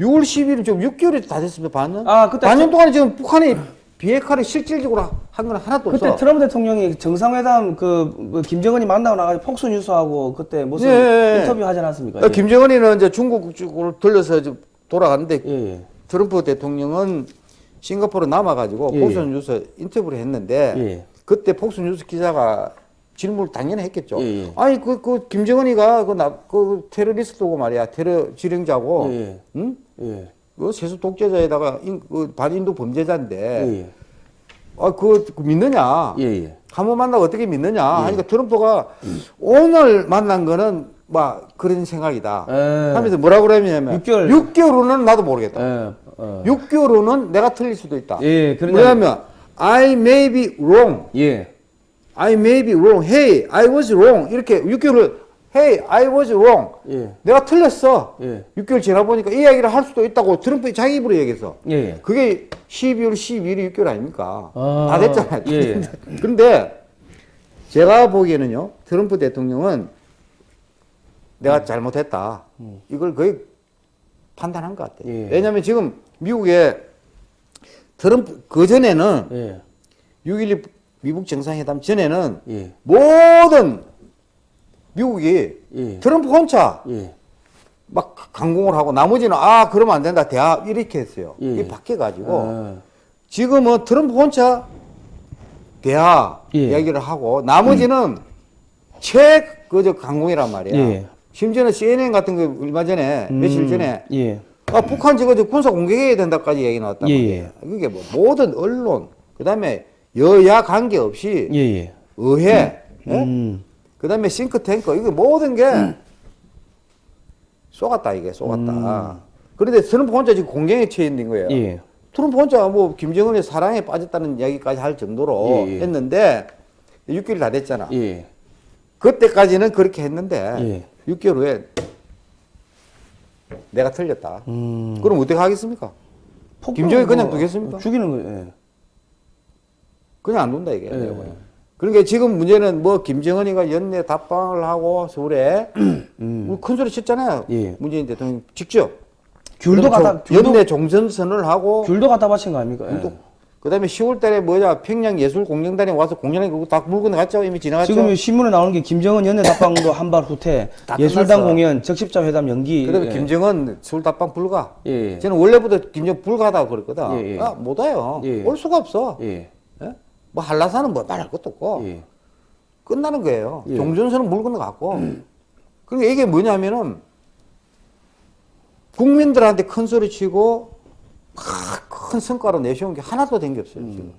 6월 10일 지금 6개월이 다 됐습니다. 반년. 아, 그때 반년 동안에 지금 북한이 비핵화를 실질적으로 한 건 하나도 그때 없어. 트럼프 대통령이 정상회담 그, 뭐 김정은이 만나고 나가지고 폭소 뉴스하고 그때 무슨 예, 예, 예. 인터뷰 하지 않았습니까? 어, 김정은이는 이제 중국 쪽으로 예. 예. 트럼프 대통령은 싱가포르 남아가지고 예, 폭스 뉴스 인터뷰를 했는데 예. 그때 폭스 뉴스 기자가 질문을 당연히 했겠죠. 예, 예. 아니 그, 그 김정은이가 그, 나, 그 테러리스트고 말이야 테러 지령자고, 예. 응? 예. 그 세습 독재자에다가 인, 그 반인도 범죄자인데, 예. 아그 그 믿느냐? 예. 예. 한번 만나고 어떻게 믿느냐? 하니까 트럼프가 오늘 만난 거는 막 그런 생각이다. 예. 하면서 뭐라 그러냐면 6개월. 6개월 후는 나도 모르겠다. 예. 어. 6개월 후는 내가 틀릴 수도 있다. 예, 그러냐- 뭐냐면 I may be wrong. 예. I may be wrong. Hey, I was wrong. 이렇게 6개월 후 Hey, I was wrong. 예. 내가 틀렸어. 예. 6개월 지나 보니까 이 이야기를 할 수도 있다고 트럼프 자기 입으로 얘기했어. 예. 그게 12월 12일이 6개월 아닙니까? 아, 다 됐잖아요. 예. 그런데 제가 보기에는요, 트럼프 대통령은 내가 잘못했다. 이걸 거의 판단한 것 같아요. 예. 왜냐하면 지금 미국에 트럼프, 그 전에는 예. 6.12 미국 정상회담 전에는 예. 모든 미국이 예. 트럼프 혼자 예. 막 강공을 하고 나머지는 아 그러면 안 된다 대화 이렇게 했어요. 예. 이게 바뀌어 가지고 아. 지금은 트럼프 혼자 대화 예. 이야기를 하고 나머지는 최 그저 강공이란 말이야. 예. 심지어는 CNN 같은 거 얼마 전에 며칠 음, 전에 예. 아, 북한 저 군사 공격해야 된다까지 얘기 나왔단 예, 말이에요. 그게 뭐 모든 언론 그다음에 여야 관계없이 예, 예. 의회, 예? 음. 그 다음에 싱크탱크 이게 모든 게 쏘갔다 이게 쏘갔다. 그런데 트럼프 혼자 지금 공경에 처해 있는 거예요. 예. 트럼프 혼자 뭐 김정은의 사랑에 빠졌다는 이야기까지 할 정도로 예, 예. 했는데 6개월 다 됐잖아. 예. 그때까지는 그렇게 했는데 예. 6개월 후에 내가 틀렸다. 음. 그럼 어떻게 하겠습니까? 김정일 그냥 뭐 두겠습니까? 죽이는 거예요. 그냥 안 둔다 이게. 보기엔. 그러니까 지금 문제는 뭐 김정은이가 연내 답방을 하고 서울에 음. 우리 큰 소리 쳤잖아요. 예. 문재인 대통령 직접. 귤도 갖다 연내 종전 선을 하고 귤도 갖다 바친 거 아닙니까? 예. 또 그다음에 10월달에 뭐냐 평양 예술 공연단에 와서 공연해 그거 다 물건 갔죠 이미 지나갔죠. 지금 이 신문에 나오는 게 김정은 연내 답방도 한 발 후퇴, 다 예술단 끝났어. 공연, 적십자 회담 연기. 그다음에 예. 김정은 서울 답방 불가. 예, 예. 저는 원래부터 김정은 불가다고 그랬거든. 예, 예. 아, 못 와요. 예. 올 수가 없어. 예. 예? 뭐 한라산은 뭐 말할 것도 없고 예. 끝나는 거예요. 예. 종전선은 물 건너갔고. 그러니까 이게 뭐냐면은 국민들한테 큰 소리 치고 막큰 성과로 내세운 게 하나도 된 게 없어요. 음. 지금.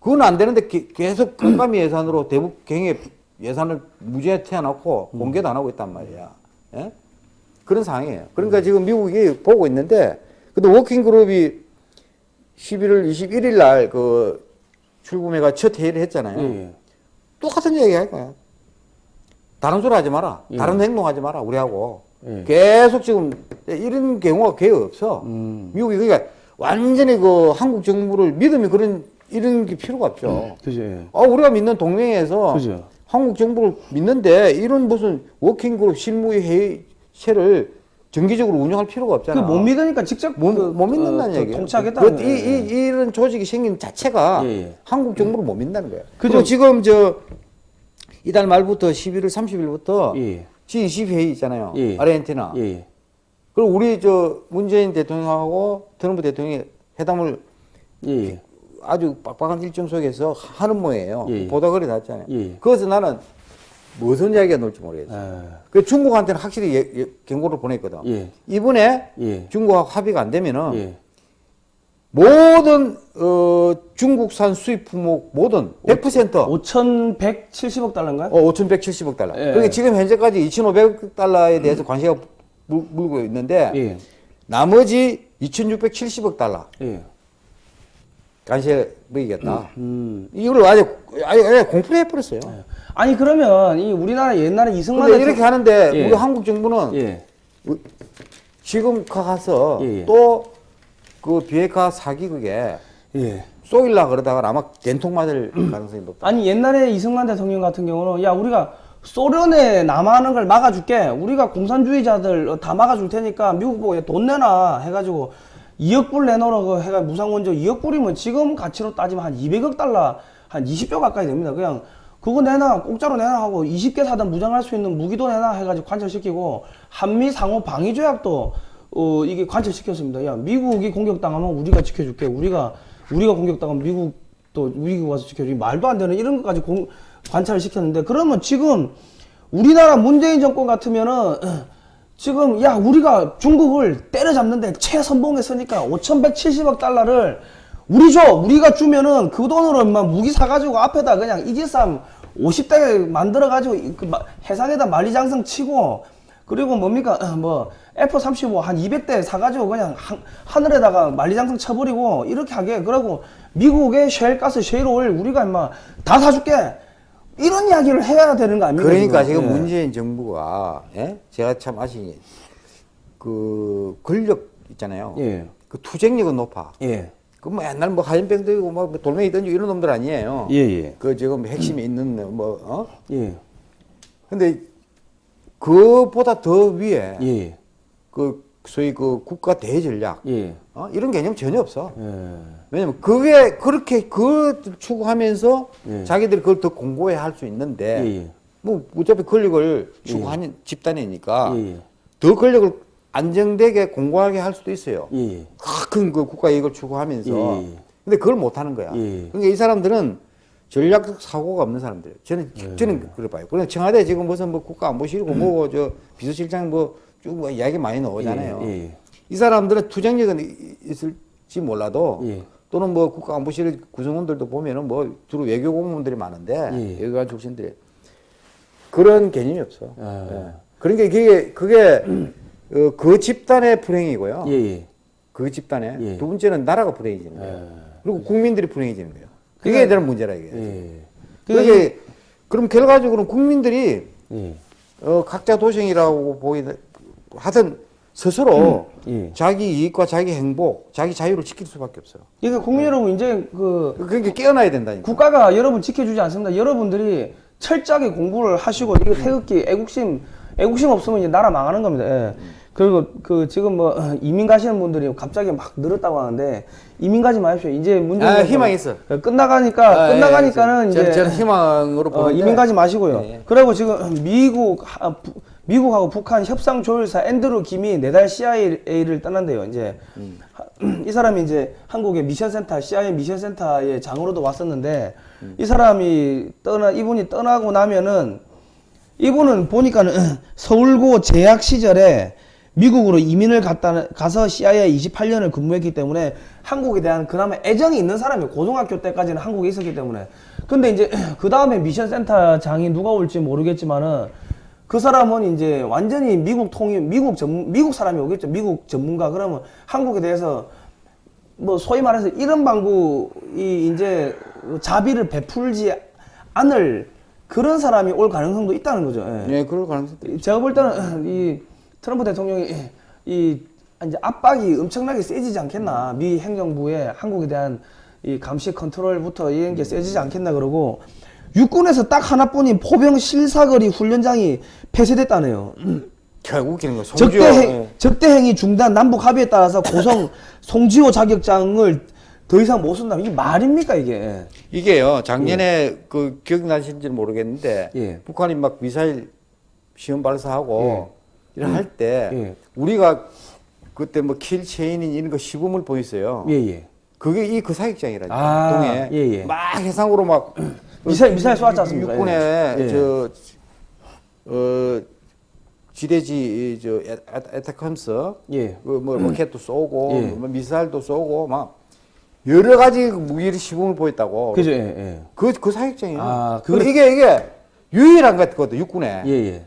그건 안 되는데 게- 계속 깜깜이 예산으로 대북 경의 예산을 무죄 태워놓고 음. 공개도 안 하고 있단 말이야. 예? 그런 상황이에요. 그러니까 지금 미국이 보고 있는데, 근데 워킹그룹이 11월 21일 날 그 출구매가 첫 회의를 했잖아요. 예. 똑같은 얘기 할 거야. 다른 소리 하지 마라. 예. 다른 행동 하지 마라. 우리하고. 예. 계속 지금 이런 경우가 거의 없어. 음. 미국이 그러니까 완전히 그 한국 정부를 믿으면 그런 이런 게 필요가 없죠. 그죠. 예. 아, 우리가 믿는 동맹에서 그죠. 한국 정부를 믿는데 이런 무슨 워킹그룹 실무회 회의체를 정기적으로 운영할 필요가 없잖아. 그 못 믿으니까 직접 못, 그, 못 믿는다는 어, 그 얘기예요. 통치하겠다는 그, 이, 이, 이 런 조직이 생긴 자체가 예, 예. 한국 정부를 못 믿는다는 거예요. 그죠. 지금 저 이달 말부터 11월 30일부터 예. G20 회의 있잖아요. 예. 아르헨티나. 예. 그리고 우리 저 문재인 대통령하고 트럼프 대통령이 회담을 예. 아주 빡빡한 일정 속에서 하는. 예. 보도글이 났잖아요. 예. 그래서 나는 무슨 이야기가 나올지 모르겠어요. 아, 그 중국한테는 확실히 예- 예- 경고를 보냈거든. 예. 이번에 예. 중국하고 합의가 안 되면은 예. 모든 어, 중국산 수입 품목 모든 100% 5,170억 달러인가요? 어, 5,170억 달러. 예. 그러니까 지금 현재까지 2,500억 달러에 대해서 관세가 물, 물고 있는데 예. 나머지 2,670억 달러 예. 관세 먹이겠다. 음. 이걸 아예 아예, 아예 공포를 해버렸어요. 아니 그러면 이 우리나라 옛날에 이승만 근데 이렇게 하는데 예. 우리 한국 정부는 예. 지금 가서 예, 예. 또그 비핵화 사기극에 예. 쏘일라 그러다가 아마 된통 맞을 가능성이 높다. 아니 옛날에 이승만 대통령 같은 경우는 야 우리가 소련에 남하는 걸 막아줄게 우리가 공산주의자들 다 막아줄 테니까 미국 보고 야, 돈 내놔 해가지고 2억 불 내놓으라 그 해가 무상원조 2억 불이면 지금 가치로 따지면 한 200억 달러 한 20조 가까이 됩니다 그냥 그거 내놔 공짜로 내놔 하고 20개 사든 무장할 수 있는 무기도 내놔 해가지고 관철시키고 한미 상호 방위 조약도 어 이게 관철시켰습니다. 야 미국이 공격당하면 우리가 지켜줄게. 우리가 우리가 공격당하면 미국 또 미국 와서 지켜주기 말도 안 되는 이런 것까지 공, 관찰을 시켰는데 그러면 지금 우리나라 문재인 정권 같으면은 지금 야 우리가 중국을 때려잡는데 최선봉했으니까 5,170억 달러를 우리 줘 우리가 주면은 그 돈으로 막 무기 사가지고 앞에다 그냥 이지삼 50대 만들어가지고 그 마- 해상에다 만리장성 치고 그리고 뭡니까 뭐 F-35 한 200대 사가지고 그냥 하, 하늘에다가 만리장성 쳐버리고 이렇게 하게 그러고 미국의 셰일가스 셰일오일 우리가 임마 다 사줄게 이런 이야기를 해야 되는 거 아닙니까 그러니까 지금 예. 문재인 정부가 예? 제가 참 아시 그 권력 있잖아요. 예. 그 투쟁력은 높아. 예. 그뭐 옛날 뭐 하얀병 들고 막 돌멩이 던지고 이런 놈들 아니에요. 예, 예. 그 지금 핵심이 있는 뭐 어? 예. 근데 그보다 더 위에 예. 그 소위 그 국가 대전략 예. 어? 이런 개념 전혀 없어. 예. 왜냐면 그게 그렇게 그 추구하면서 예. 자기들이 그걸 더 공고해 할 수 있는데 예, 예. 뭐 어차피 권력을 추구하는 집단이니까 예, 예. 더 권력을 안정되게 공고하게 할 수도 있어요. 예. 큰그 국가 이익을 추구하면서. 예, 예. 근데 그걸 못 하는 거야. 예. 그러니까 이 사람들은 전략적 사고가 없는 사람들이에요. 저는 예. 저는 그래 봐요. 그래 청와대 지금 무슨 뭐 국가 안보실고 뭐고 저 비서실장 뭐 쭉 뭐 이야기 많이 나오잖아요. 예, 예. 이 사람들은 투쟁력은 이- 있을지 몰라도 예. 또는 뭐 국가 안보실 구성원들도 보면은 뭐 주로 외교 공무원들이 많은데 예. 외교관 출신들이 그런 개념이 없어. 아. 예. 그러니까 그게 그게 어, 그 집단의 불행이고요. 예, 예. 그 집단의 예. 두 번째는 나라가 불행해지는 거예요. 예. 그리고 국민들이 불행해지는 거예요. 그게 그러니까- 대한 문제라 이게. 예. 그게 그럼 결과적으로는 국민들이 예. 어, 각자 도생이라고 보이는 하든 스스로 예. 자기 이익과 자기 행복, 자기 자유를 지킬 수밖에 없어요. 그러니까 국민 여러분 이제 그 그게 깨어나야 된다니까. 국가가 여러분 지켜주지 않습니다. 여러분들이 철저하게 공부를 하시고 이거 태극기 애국심 애국심 없으면 이제 나라 망하는 겁니다. 예. 그리고 그 지금 뭐 이민 가시는 분들이 갑자기 막 늘었다고 하는데 이민 가지 마십시오. 이제 문제 아, 희망 있어. 끝나가니까 끝나가니까는 이제 저는, 저는 희망으로 어, 이민 가지 마시고요. 예, 예. 그리고 지금 미국 하- 부- 미국하고 북한 협상 조율사 앤드루 김이 내달 CIA를 떠난대요. 이제 음. 하- 이 사람이 이제 한국의 미션센터 CIA 미션센터의 장으로도 왔었는데 음. 이 사람이 떠나 이분이 떠나고 나면은 이분은 보니까는 서울고 재학 시절에 미국으로 이민을 갔다 가서 CIA 28년을 근무했기 때문에 한국에 대한 그나마 애정이 있는 사람이 고등학교 때까지는 한국에 있었기 때문에 근데 이제 그 다음에 미션 센터 장이 누가 올지 모르겠지만은 그 사람은 이제 완전히 미국 통일 미국 전 미국 사람이 오겠죠 미국 전문가 그러면 한국에 대해서 뭐 소위 말해서 이런 방구이 이제 자비를 베풀지 않을 그런 사람이 올 가능성도 있다는 거죠. 예. 예, 그럴 가능성도 있죠. 제가 볼 때는 이 트럼프 대통령이 이 이제 압박이 엄청나게 세지지 않겠나 미 행정부의 한국에 대한 이 감시 컨트롤부터 이런 게 세지지 않겠나 그러고 육군에서 딱 하나뿐인 포병 실사거리 훈련장이 폐쇄됐다네요. 자, 웃기는 거. 적대 송지효, 행, 예. 적대 행위 중단 남북 합의에 따라서 고성 송지호 자격장을 더 이상 못 쓴다. 이게 말입니까 이게? 이게요, 작년에 그 기억나실지 모르겠는데, 예. 북한이 막 미사일 시험 발사하고, 이런 할 때, 예. 우리가 그때 뭐 Kill Chain인 이런 거 시범을 보였어요. 예 예. 그게 이 그 사격장이라니까. 아, 동해. 예, 예. 막 해상으로 막. 미사일- 미사일 쏘았지 않습니까? 육군에 예. 예. 저, 어, 지대지, 이 저, 에- ATACMS. 예. 그뭐 로켓도 쏘고, 예. 뭐 미사일도 쏘고, 막. 여러 가지 무기를 시범을 보였다고. 그죠? 예 예. 그, 그 사격장이에요. 아, 그걸- 이게, 이게 유일한 것 같거든, 육군에. 예 예.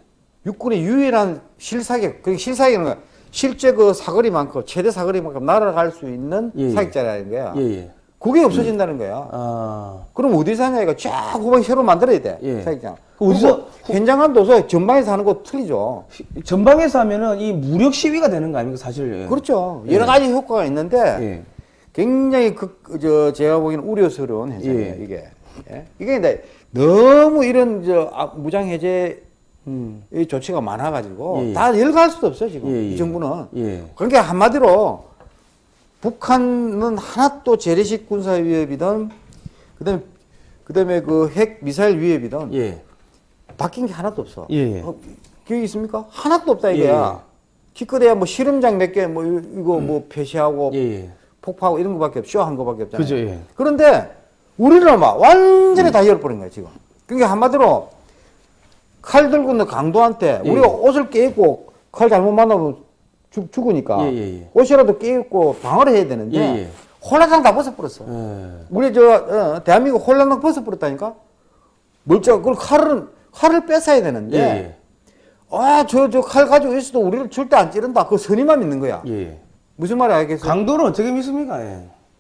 육군의 유일한 실사격, 그 실사격은 거야. 실제 그 사거리만큼, 최대 사거리만큼 날아갈 수 있는 예, 예. 사격자라는 거야. 예 예. 그게 없어진다는 거야. 아. 그럼 어디서 하냐, 이거 쫙 후방 새로 만들어야 돼. 예. 사격장. 그 어디서- 그리고 현장감도 없어. 전방에서 하는 거 틀리죠. 전방에서 하면은 이 무력 시위가 되는 거 아닙니까 사실? 그렇죠. 여러 가지 효과가 있는데, 예. 굉장히 그, 저, 제가 보기에는 우려스러운 현상이에요, 예. 이게. 예? 이게 근데 너무 이런, 저, 아, 무장 해제 음. 이 조치가 많아가지고 예, 예. 다 열갈 수도 없어요 지금 예, 예. 이 정부는 예. 그러니까 한마디로 북한은 하나도 재래식 군사 위협이든 그다음에 그다음에 그 핵 미사일 위협이든 예. 바뀐 게 하나도 없어. 어, 기억이 있습니까? 하나도 없다 예, 이거야. 기껏해야 뭐 실험장 몇 개 뭐 이거 뭐 폐쇄하고. 폭파하고 이런 거밖에 없, 쇼한 거밖에 없잖아요. 그죠, 예. 그런데 우리는 막 완전히 다 열어버린 거야 지금. 그러니까 한마디로 칼 들고 있는 강도한테 예. 우리가 옷을 깨입고 칼 잘못 만나면 죽, 죽으니까 예, 예, 예. 옷이라도 깨입고 방어를 해야 되는데 예, 예. 홀라당 다 벗어버렸어. 예. 우리 저 어, 대한민국 홀라당 벗어버렸다니까. 멀쩡 그걸 칼을 칼을 뺏어야 되는데. 아저 저 칼 가지고 있어도 우리를 절대 안 찌른다. 그 선의만 믿는 거야. 무슨 말이 알겠어? 강도는 어떻게 믿습니까?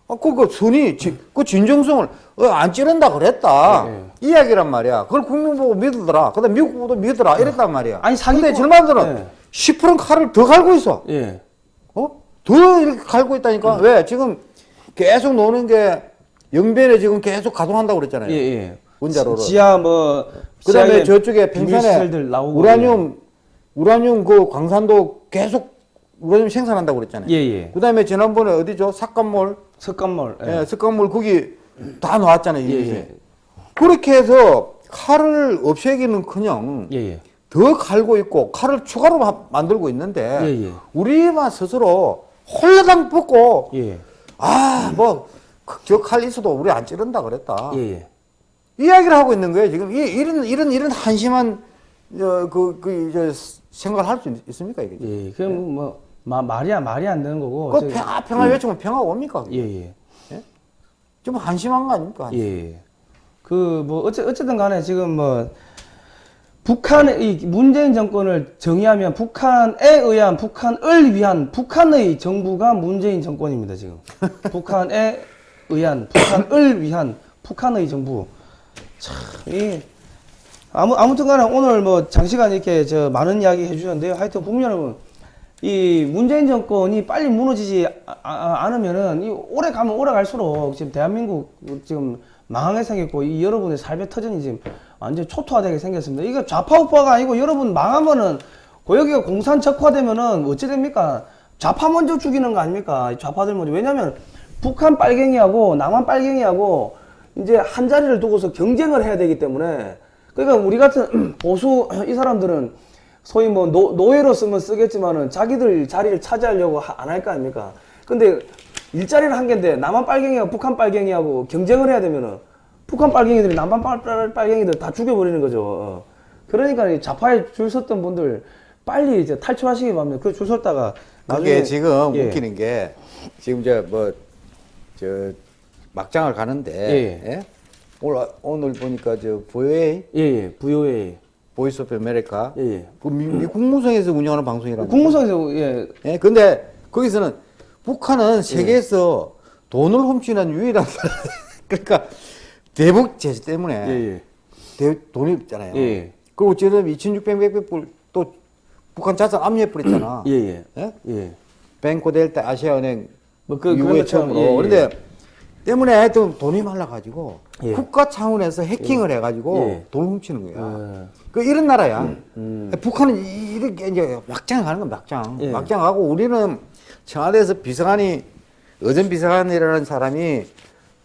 예. 아, 그, 그, 선이, 지- 그 진정성을, 어, 안 찌른다 그랬다. 예, 이야기란 말이야. 그걸 국민 보고 믿으더라. 그 다음 미국 보고 믿으라. 이랬단 말이야. 아니, 사기꾼- 근데 절반들은 예. 10%는 칼을 더 갈고 있어. 예. 어? 더 이렇게 갈고 있다니까. 왜? 지금 계속 노는 게 영변에 지금 계속 가동한다고 그랬잖아요. 예, 예. 원자로를. 지- 지하 뭐 그 다음에 저쪽에 평산에 우라늄, 우라늄 그 광산도 계속 우라늄 생산한다고 그랬잖아요. 예, 예. 그 다음에 지난번에 어디죠? 삭감몰. 석간몰. 예. 예, 습관물 거기 다 나왔잖아요. 예. 예. 그렇게 해서 칼을 없애기는커녕 예, 예. 더 갈고 있고 칼을 추가로 마- 만들고 있는데 예, 예. 우리만 스스로 홀라당 예. 아뭐 저 칼 있어도 우리 안 찌른다 그랬다. 예, 예. 이야기를 하고 있는 거예요. 지금 이, 이런 이런 이런 한심한 어, 그, 그, 저, 생각을 할 수 있습니까, 이게? 예. 그럼 뭐 마, 말이 안 말이 안 되는 거고. 그 평화, 평화 외치면 평화 옵니까? 예, 예. 예? 좀 한심한 거 아닙니까? 예. 그 뭐 어째 어쨌든 간에 지금 뭐 북한의 이 문재인 정권을 정의하면 북한에 의한 북한을 위한 북한의 정부가 문재인 정권입니다 지금 북한에 의한 북한을 위한 북한의 정부 참 이 아무 아무튼 간에 오늘 뭐 장시간 이렇게 저 많은 이야기 해주셨는데요 하여튼 국민 여러분 이 문재인 정권이 빨리 무너지지 아- 아- 않으면은 이 오래 가면 오래 갈수록 지금 대한민국 지금 망하게 생겼고 이 여러분의 삶의 터전이 지금 완전 초토화되게 생겼습니다. 이거 좌파 우파가 아니고 여러분 망하면은 그 여기가 공산 적화되면은 어찌 됩니까? 좌파 먼저 죽이는 거 아닙니까? 이 좌파들 먼저 왜냐면 북한 빨갱이하고 남한 빨갱이하고 이제 한 자리를 두고서 경쟁을 해야 되기 때문에 그러니까 우리 같은 보수 이 사람들은 소위 뭐 노, 노예로 쓰면 쓰겠지만은 자기들 자리를 차지하려고 안 할 거 아닙니까? 근데 일자리를 한 개인데 남한 빨갱이하고 북한 빨갱이하고 경쟁을 해야 되면은 북한 빨갱이들이 남한 빨, 빨, 빨갱이들 다 죽여버리는 거죠. 어. 그러니까 이 좌파에 줄 섰던 분들 빨리 이제 탈출하시기 바랍니다. 그 줄 섰다가 그게 나중에 지금 예. 웃기는 게 지금 저뭐저 막장을 가는데 예. 예? 오늘 오늘 보니까 저 VOA 예, 예, VOA. Voice of America 예, 예. 그 미, 미 국무성에서 운영하는 방송이라는 국무성에서 예, 예, 근데 거기서는 북한은 세계에서 돈을 훔치는 유일한. 그러니까 대북 제재 때문에 예, 예. 대, 돈이 있잖아요. 예. 그리고 지금 2,600백 불또 북한 자산 압류해 버렸잖아. 예, 예. 예? 예. 뱅코 델타 아시아은행 뭐 그- 것처럼, 처음으로. 예, 예. 그런데 때문에 하여튼 돈이 말라가지고 예. 국가 차원에서 해킹을 해가지고 예. 돈을 훔치는 거야. 예. 그 이런 나라야. 음. 북한은 이- 이렇게 이제 막장 가는 건 막장. 예. 막장 가고 우리는 청와대에서 비서관이 어전 비서관이라는 사람이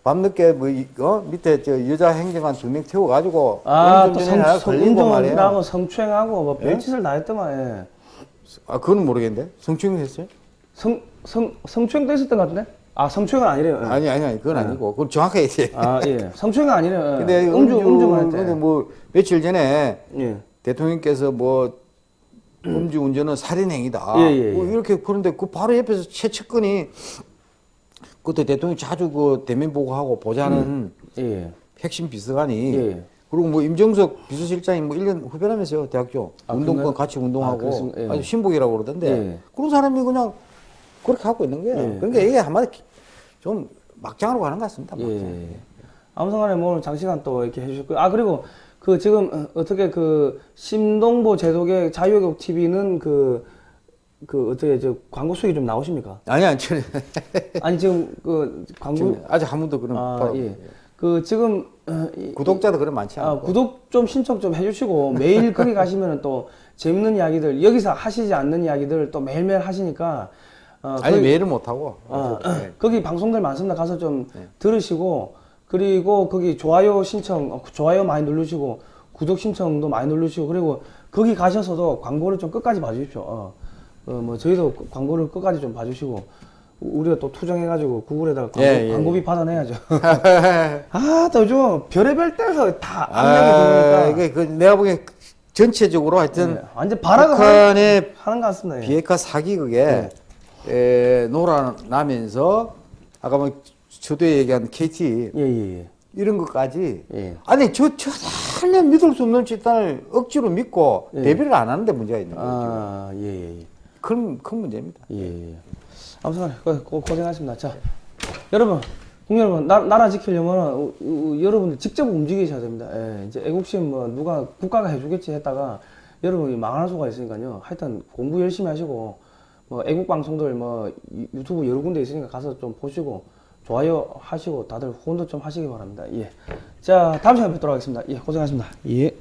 밤늦게 뭐 이- 어? 밑에 저 여자 행정관 두 명 태워가지고 아, 또 걸린 거 말이야. 성추행하고 뭐 예? 별짓을 다 했더만, 예. 아 그건 모르겠는데 성추행 했어요? 성, 성, 성추행도 있었던 것 같은데? 아, 성추행은 아니래요. 예. 아니 아니 아니 그건 아니고 그건 정확하게 돼. 아, 예. 성추행은 아니래요. 예. 근데 음주, 음주, 음주만 근데. 뭐 며칠 전에 예. 대통령께서 뭐 음주 운전은 살인 행위다. 예, 예, 뭐 예. 이렇게 그런데 그 바로 옆에서 최측근이 그때 대통령 자주 그 대면 보고하고 보자는 예. 핵심 비서관이 예. 그리고 뭐 임정석 비서실장이 뭐 1년 후배라면서요 대학교 아, 운동권? 같이 아, 운동하고? 예. 아주 신복이라고 그러던데 예. 그런 사람이 그냥 그렇게 하고 있는 거예요. 예. 그러니까 이게 한마디 좀 막장으로 가는 것 같습니다. 막장. 예. 아무튼간에 뭐 오늘 장시간 또 이렇게 해주셨고요. 아 그리고 그 지금 어, 어떻게 그 심동보 제독의 자유교육 TV는 그, 그 어떻게 저 광고 수익이 좀 나오십니까? 아니 아니 저는 아니 지금 그 광고 아직 한 번도 그런 아 예. 그 지금 어, 이- 구독자도 그런 많지 아, 않고 구독 좀 신청 좀 해주시고 매일 거기 가시면은 또 재밌는 이야기들 여기서 하시지 않는 이야기들 또 매일매일 하시니까 어, 아니 거기- 매일은 못 하고 어, 네. 거기 방송들 많습니다. 가서 좀 들으시고 그리고 거기 좋아요 신청 어, 좋아요 많이 누르시고 구독 신청도 많이 누르시고 그리고 거기 가셔서도 광고를 좀 끝까지 봐주십시오. 어, 어, 뭐 저희도 그 광고를 끝까지 좀 봐주시고 우- 우리가 또 투정해가지고 구글에다가 광고, 예, 예, 광고비 받아내야죠. 아, 또 요즘 별의별 데서 다 압력이 아, 들어오니까 이게 그 내가 보기엔 전체적으로 하여튼 예, 완전 발악을 북한의 하는, 것 같습니다. 예. 비핵화 사기극에 에, 놀아나면서 아까 뭐 저도에 얘기한 KT 예, 예, 예. 이런 것까지 예. 아니 저 전혀 믿을 수 없는 집단을 억지로 믿고 예. 대비를 안 하는데 문제가 있는 거죠. 아, 예, 예, 예. 큰, 큰 문제입니다. 예, 예. 아무튼 고, 고, 고생하셨습니다. 자, 여러분, 국민 여러분, 나, 나라 지키려면 여러분들 직접 움직이셔야 됩니다. 예, 이제 애국심 뭐 누가 국가가 해주겠지 했다가 여러분이 망할 수가 있으니까요. 하여튼 공부 열심히 하시고 뭐 애국 방송들 뭐 유- 유튜브 여러 군데 있으니까 가서 좀 보시고 좋아요 하시고 다들 후원도 좀 하시기 바랍니다. 예. 자, 다음 시간에 뵙도록 하겠습니다. 예, 고생하셨습니다. 예.